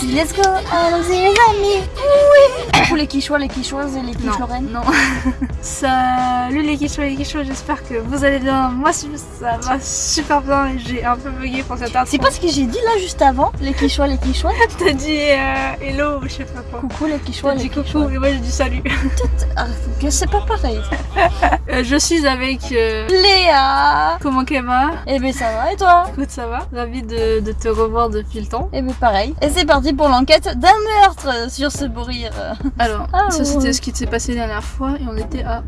Allons-y, let's go. Allons-y, les amis. Oui. Pour les quichois, les quichoises et les Non, quichlorennes. non. Salut les quichois et les quichois, j'espère que vous allez bien. Moi, ça va super bien et j'ai un peu bugué pour cette intro. C'est pas ce que j'ai dit là juste avant, les quichois, les quichois. T'as dit euh, hello, je sais pas quoi. Coucou les quichois, les dit coucou quichois. et moi j'ai dit salut. Ah, c'est pas pareil. Euh, je suis avec euh, Léa. comment Kema. Eh ben ça va et toi Écoute, ça va Ravi de, de te revoir depuis le temps. Eh ben pareil. Et c'est parti pour l'enquête d'un meurtre sur ce beau rire. Alors, Ah, ça ouais. c'était ce qui s'est passé la dernière fois et on était à.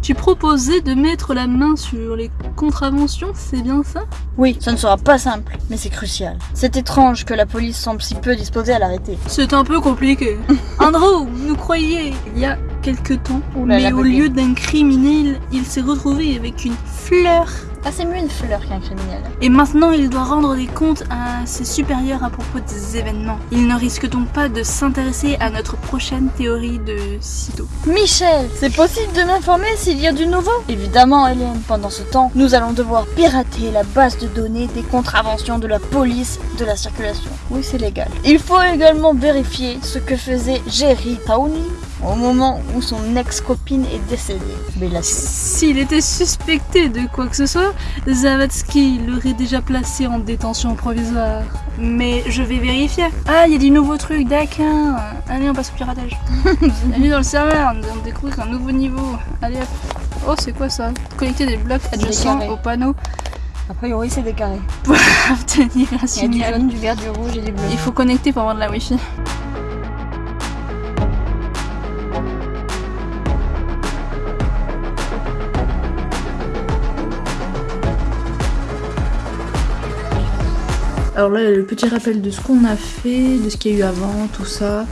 Tu proposais de mettre la main sur les contraventions, c'est bien ça? Oui, ça ne sera pas simple, mais c'est crucial. C'est étrange que la police semble si peu disposée à l'arrêter. C'est un peu compliqué. Andrew, nous croyez il y a quelque temps, là mais au lieu d'un criminel, il s'est retrouvé avec une fleur. Ah c'est mieux une fleur qu'un criminel. Et maintenant, il doit rendre des comptes à ses supérieurs à propos des événements. Il ne risque donc pas de s'intéresser à notre prochaine théorie de sitôt. Michel, c'est possible de m'informer s'il y a du nouveau? Évidemment, Hélène. Pendant ce temps, nous allons devoir pirater la base de données des contraventions de la police de la circulation. Oui, c'est légal. Il faut également vérifier ce que faisait Jerry Townie au moment où son ex-copine est décédée. Mais là, S'il était suspecté de quoi que ce soit, Zavatsky l'aurait déjà placé en détention provisoire. Mais je vais vérifier. Ah, il y a du nouveau truc, d'accord. Allez, on passe au piratage. Bienvenue dans le serveur, nous allons découvrir un nouveau niveau. Allez hop. Oh, c'est quoi ça? Connecter des blocs adjacents au panneau a priori, c'est des carrés. pour obtenir un Il y a du signal. jaune, du vert, du rouge et du bleu. Il faut connecter pour avoir de la wifi. Alors là, le petit rappel de ce qu'on a fait, de ce qu'il y a eu avant, tout ça.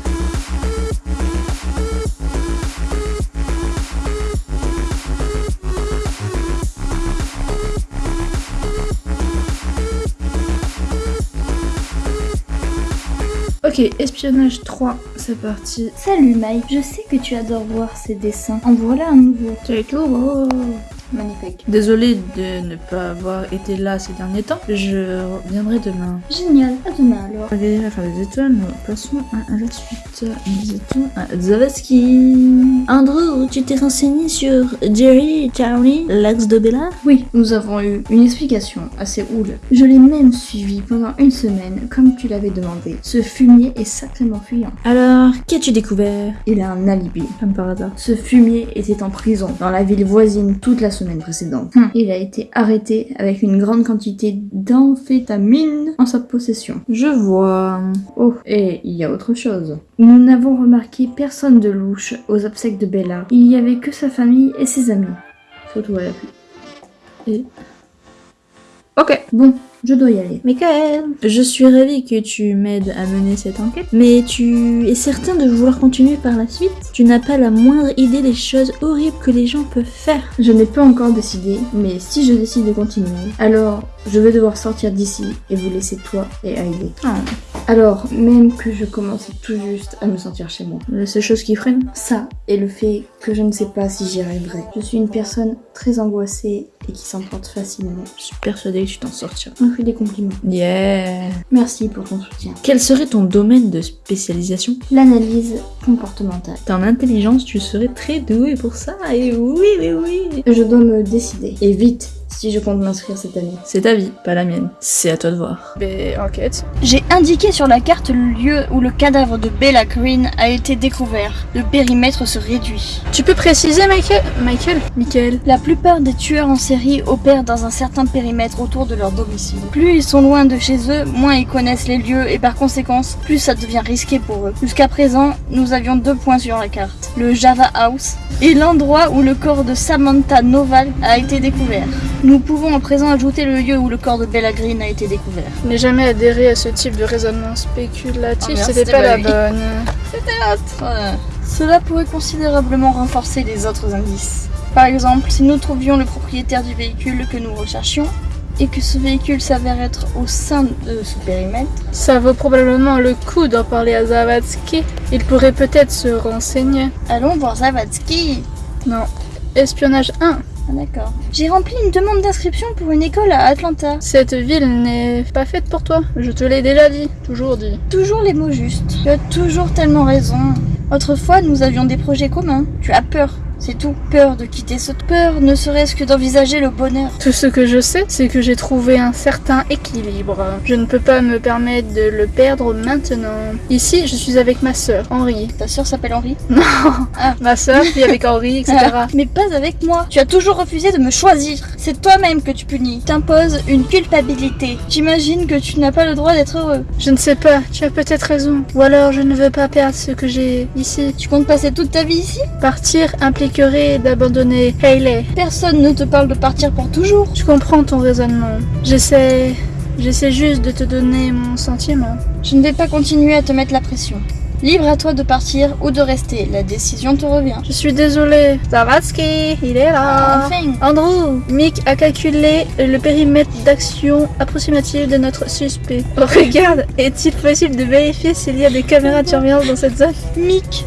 Ok, espionnage 3, c'est parti. Salut Mike, je sais que tu adores voir ces dessins. En voilà un nouveau. Tout. Magnifique. Désolé de ne pas avoir été là ces derniers temps. Je reviendrai demain. Génial, à demain alors. Allez, à faire des étoiles, nous passons à la suite. Nous étions à Zavatsky. Andrew, tu t'es renseigné sur Jerry Charlie, l'ex de Bella Oui, nous avons eu une explication assez houle. Je l'ai même suivi pendant une semaine, comme tu l'avais demandé. Ce fumier est sacrément fuyant. Alors, qu'as-tu découvert? Il a un alibi. Comme par hasard. Ce fumier était en prison dans la ville voisine toute la semaine précédente. Hmm. Il a été arrêté avec une grande quantité d'amphétamine en sa possession. Je vois. Oh, et il y a autre chose. Nous n'avons remarqué personne de louche aux obsèques de Bella. Il n'y avait que sa famille et ses amis. Photo à l'appui. Et... Ok. Bon, je dois y aller. Michael Je suis ravie que tu m'aides à mener cette enquête, mais tu es certain de vouloir continuer par la suite? Tu n'as pas la moindre idée des choses horribles que les gens peuvent faire. Je n'ai pas encore décidé, mais si je décide de continuer, alors je vais devoir sortir d'ici et vous laisser toi et Heidi. Oh, Alors, même que je commence tout juste à me sentir chez moi. la seule chose qui freine Ça, et le fait que je ne sais pas si j'y arriverai. Je suis une personne très angoissée et qui s'emporte facilement. Je suis persuadée que tu t'en sortiras. On fait des compliments. Yeah Merci pour ton soutien. Quel serait ton domaine de spécialisation? L'analyse comportementale. En intelligence, tu serais très doué pour ça, et oui, oui, oui Je dois me décider. Et vite, si je compte m'inscrire cette année. C'est ta vie, pas la mienne. C'est à toi de voir. Mais enquête. J'ai indiqué sur la carte le lieu où le cadavre de Bella Green a été découvert. Le périmètre se réduit. Tu peux préciser, Michael? Michael? Michael La plupart des tueurs en série opèrent dans un certain périmètre autour de leur domicile. Plus ils sont loin de chez eux, moins ils connaissent les lieux et par conséquent, plus ça devient risqué pour eux. Jusqu'à présent, nous avions deux points sur la carte. Le Java House et l'endroit où le corps de Samantha Noval a été découvert. Nous pouvons à présent ajouter le lieu où le corps de Bella Green a été découvert. Je n'ai jamais adhéré à ce type de raisonnement spéculatif, merde, c'était c'était pas la lui. bonne. Cela pourrait considérablement renforcer les autres indices. Par exemple, si nous trouvions le propriétaire du véhicule que nous recherchions, et que ce véhicule s'avère être au sein de ce périmètre, Ça vaut probablement le coup d'en parler à Zavatsky. Il pourrait peut-être se renseigner. allons voir Zavatsky. Non. Espionnage 1. Ah d'accord. J'ai rempli une demande d'inscription pour une école à Atlanta. Cette ville n'est pas faite pour toi. Je te l'ai déjà dit, toujours dit. Toujours les mots justes. Tu as toujours tellement raison. Autrefois, nous avions des projets communs. Tu as peur. C'est tout. Peur de quitter cette peur, ne serait-ce que d'envisager le bonheur. Tout ce que je sais, c'est que j'ai trouvé un certain équilibre. Je ne peux pas me permettre de le perdre maintenant. Ici, je suis avec ma sœur, Henri. Ta sœur s'appelle Henri? Non, Ah. ma sœur vit avec Henri, etc. Mais pas avec moi. Tu as toujours refusé de me choisir. C'est toi-même que tu punis. T'imposes une culpabilité. J'imagine que tu n'as pas le droit d'être heureux. Je ne sais pas, tu as peut-être raison. Ou alors je ne veux pas perdre ce que j'ai ici. Tu comptes passer toute ta vie ici? Partir d'abandonner Hayley. Personne ne te parle de partir pour toujours. Je comprends ton raisonnement. J'essaie. J'essaie juste de te donner mon sentiment. Je ne vais pas continuer à te mettre la pression. Libre à toi de partir ou de rester. La décision te revient. Je suis désolée. Zavatsky, il est là. Enfin, Andrew, Mick a calculé le périmètre d'action approximatif de notre suspect. Oh, regarde, est-il possible de vérifier s'il y a des caméras de surveillance dans cette zone? Mick.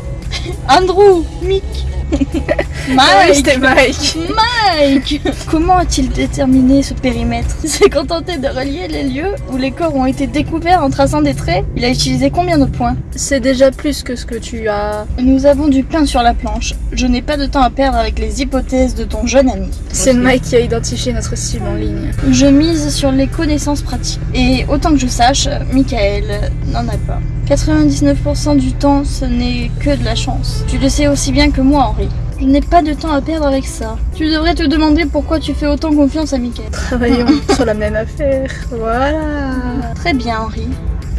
Andrew. Mick. Mike. c'était Mike. Mike Comment a-t-il déterminé ce périmètre Il s'est contenté de relier les lieux où les corps ont été découverts en traçant des traits. Il a utilisé combien de points C'est déjà plus que ce que tu as. Nous avons du pain sur la planche. Je n'ai pas de temps à perdre avec les hypothèses de ton jeune ami. C'est Mike qui a identifié notre cible en ligne. Je mise sur les connaissances pratiques. Et autant que je sache, Michael n'en a pas. 99% du temps, ce n'est que de la chance. Tu le sais aussi bien que moi, Henri. Je n'ai pas de temps à perdre avec ça. Tu devrais te demander pourquoi tu fais autant confiance à Michael. Travaillons sur la même affaire. Voilà. Très bien, Henri.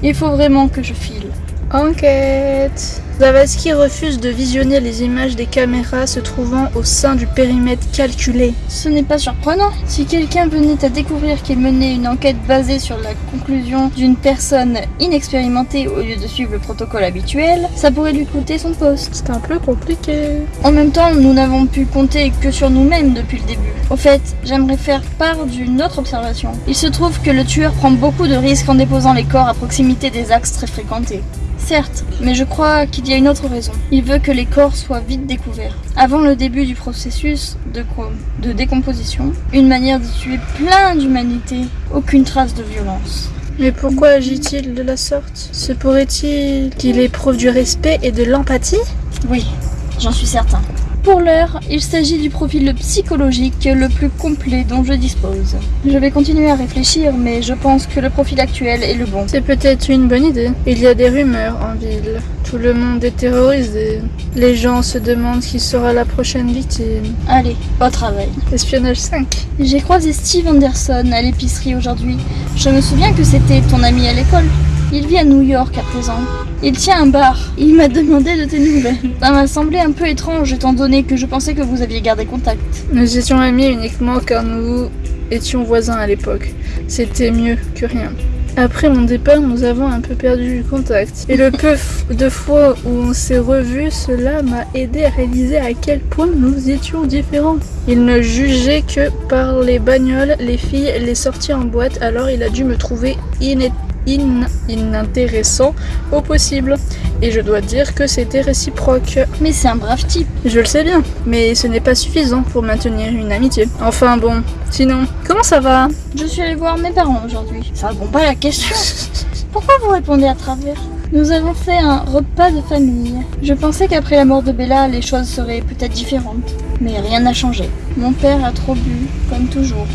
Il faut vraiment que je file. Enquête. Zavatsky refuse de visionner les images des caméras se trouvant au sein du périmètre calculé. Ce n'est pas surprenant. Si quelqu'un venait à découvrir qu'il menait une enquête basée sur la conclusion d'une personne inexpérimentée au lieu de suivre le protocole habituel, ça pourrait lui coûter son poste. C'est un peu compliqué. En même temps, nous n'avons pu compter que sur nous-mêmes depuis le début. Au fait, j'aimerais faire part d'une autre observation. Il se trouve que le tueur prend beaucoup de risques en déposant les corps à proximité des axes très fréquentés. Certes, mais je crois qu'il y a une autre raison. Il veut que les corps soient vite découverts. Avant le début du processus de, de décomposition, une manière de tuer plein d'humanité, aucune trace de violence. Mais pourquoi agit-il de la sorte? Se pourrait-il qu'il éprouve du respect et de l'empathie? Oui, j'en suis certain. Pour l'heure, il s'agit du profil psychologique le plus complet dont je dispose. Je vais continuer à réfléchir, mais je pense que le profil actuel est le bon. C'est peut-être une bonne idée. Il y a des rumeurs en ville. Tout le monde est terrorisé. Les gens se demandent qui sera la prochaine victime. Allez, au travail. Espionnage 5. J'ai croisé Steve Anderson à l'épicerie aujourd'hui. Je me souviens que c'était ton ami à l'école. Il vit à New York à présent. Il tient un bar. Il m'a demandé de tes nouvelles. Ça m'a semblé un peu étrange étant donné que je pensais que vous aviez gardé contact. Nous étions amis uniquement car nous étions voisins à l'époque. C'était mieux que rien. Après mon départ, nous avons un peu perdu contact. Et le peu de fois où on s'est revus, cela m'a aidé à réaliser à quel point nous étions différents. Il ne jugeait que par les bagnoles, les filles, les sorties en boîte, alors il a dû me trouver iné- in- inintéressant au possible. Et je dois dire que c'était réciproque. Mais c'est un brave type. Je le sais bien, mais ce n'est pas suffisant pour maintenir une amitié. Enfin bon, sinon, comment ça va? Je suis allée voir mes parents aujourd'hui. Ça répond pas à la question. Pourquoi vous répondez à travers? Nous avons fait un repas de famille. Je pensais qu'après la mort de Bella, les choses seraient peut-être différentes. Mais rien n'a changé. Mon père a trop bu, comme toujours.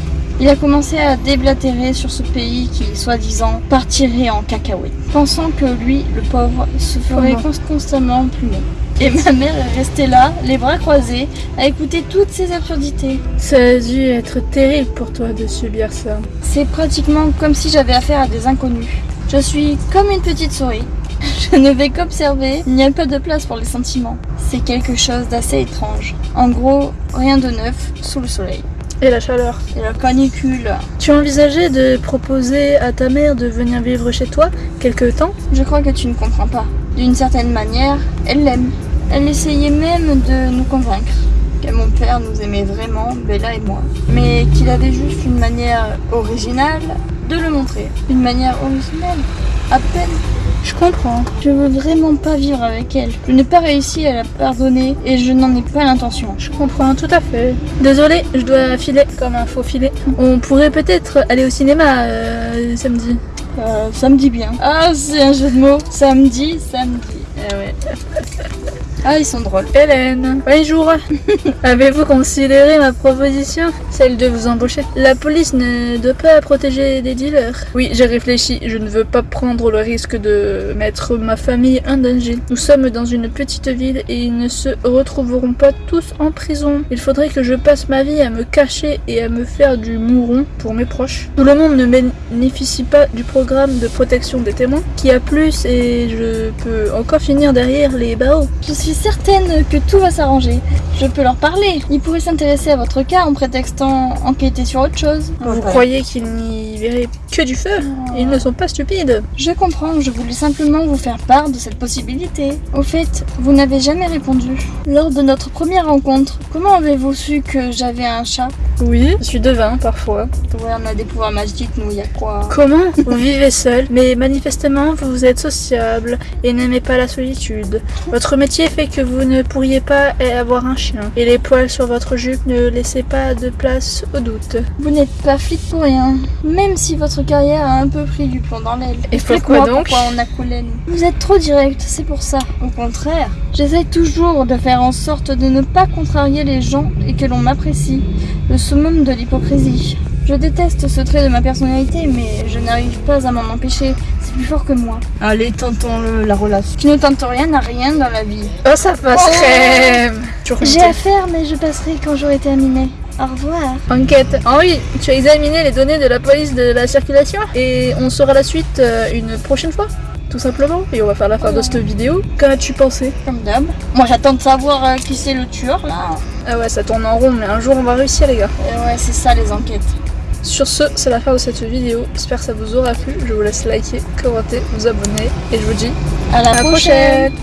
Il a commencé à déblatérer sur ce pays qui, soi-disant, partirait en cacahuète. Pensant que lui, le pauvre, se ferait Comment constamment plumer. Et ma mère est restée là, les bras croisés, à écouter toutes ces absurdités. Ça a dû être terrible pour toi de subir ça. C'est pratiquement comme si j'avais affaire à des inconnus. Je suis comme une petite souris. Je ne vais qu'observer, il n'y a pas de place pour les sentiments. C'est quelque chose d'assez étrange. En gros, rien de neuf sous le soleil. Et la chaleur. Et la canicule. Tu envisagé de proposer à ta mère de venir vivre chez toi quelque temps? Je crois que tu ne comprends pas. D'une certaine manière, elle l'aime. Elle essayait même de nous convaincre que mon père nous aimait vraiment, Bella et moi. Mais qu'il avait juste une manière originale de le montrer. Une manière originale À peine. Je comprends. Je veux vraiment pas vivre avec elle. Je n'ai pas réussi à la pardonner et je n'en ai pas l'intention. Je comprends tout à fait. Désolé, je dois filer comme un faux filet. On pourrait peut-être aller au cinéma euh, samedi. Euh, ça me dit bien. Ah, c'est un jeu de mots. Samedi, samedi. Ah ouais. Ah, ils sont drôles. Hélène, bonjour. Avez-vous considéré ma proposition Celle de vous embaucher? La police ne doit pas protéger des dealers. Oui, j'ai réfléchi. Je ne veux pas prendre le risque de mettre ma famille en danger. Nous sommes dans une petite ville et ils ne se retrouveront pas tous en prison. Il faudrait que je passe ma vie à me cacher et à me faire du mouron pour mes proches. Tout le monde ne bénéficie pas du programme de protection des témoins qui a plus et je peux encore finir derrière les barreaux. Je suis certaine que tout va s'arranger. Je peux leur parler. Ils pourraient s'intéresser à votre cas en prétextant enquêter sur autre chose. Vous croyez qu'ils n'y verraient que du feu Ils ne sont pas stupides. Je comprends, je voulais simplement vous faire part de cette possibilité. Au fait, vous n'avez jamais répondu. Lors de notre première rencontre, comment avez-vous su que j'avais un chat? Oui, je suis devin parfois. Ouais, on a des pouvoirs magiques, nous, y a quoi? Comment? Vous vivez seul, mais manifestement vous êtes sociable et n'aimez pas la solitude. Votre métier fait que vous ne pourriez pas avoir un chien. Et les poils sur votre jupe ne laissaient pas de place au doute. Vous n'êtes pas flic pour rien. Même si votre carrière a un peu pris du plomb dans l'aile. Et pourquoi donc pourquoi on a collé nous. Vous êtes trop direct, c'est pour ça. Au contraire, j'essaie toujours de faire en sorte de ne pas contrarier les gens et que l'on m'apprécie. Le summum de l'hypocrisie. Je déteste ce trait de ma personnalité, mais je n'arrive pas à m'en empêcher. C'est plus fort que moi. Allez, tentons-le, la relation. Tu ne tentes rien à rien dans la vie. Oh, ça passe Oh. J'ai affaire, mais je passerai quand j'aurai terminé. Au revoir. Enquête. Henri, tu as examiné les données de la police de la circulation et on saura la suite euh, une prochaine fois tout simplement. Et on va faire la fin de cette vidéo. Qu'en as-tu pensé? Comme d'hab. Moi, j'attends de savoir euh, qui c'est le tueur, là. Ah ouais, ça tourne en rond, mais un jour on va réussir, les gars. Et ouais, c'est ça, les enquêtes. Sur ce, c'est la fin de cette vidéo. J'espère que ça vous aura plu. Je vous laisse liker, commenter, vous abonner et je vous dis À la, prochaine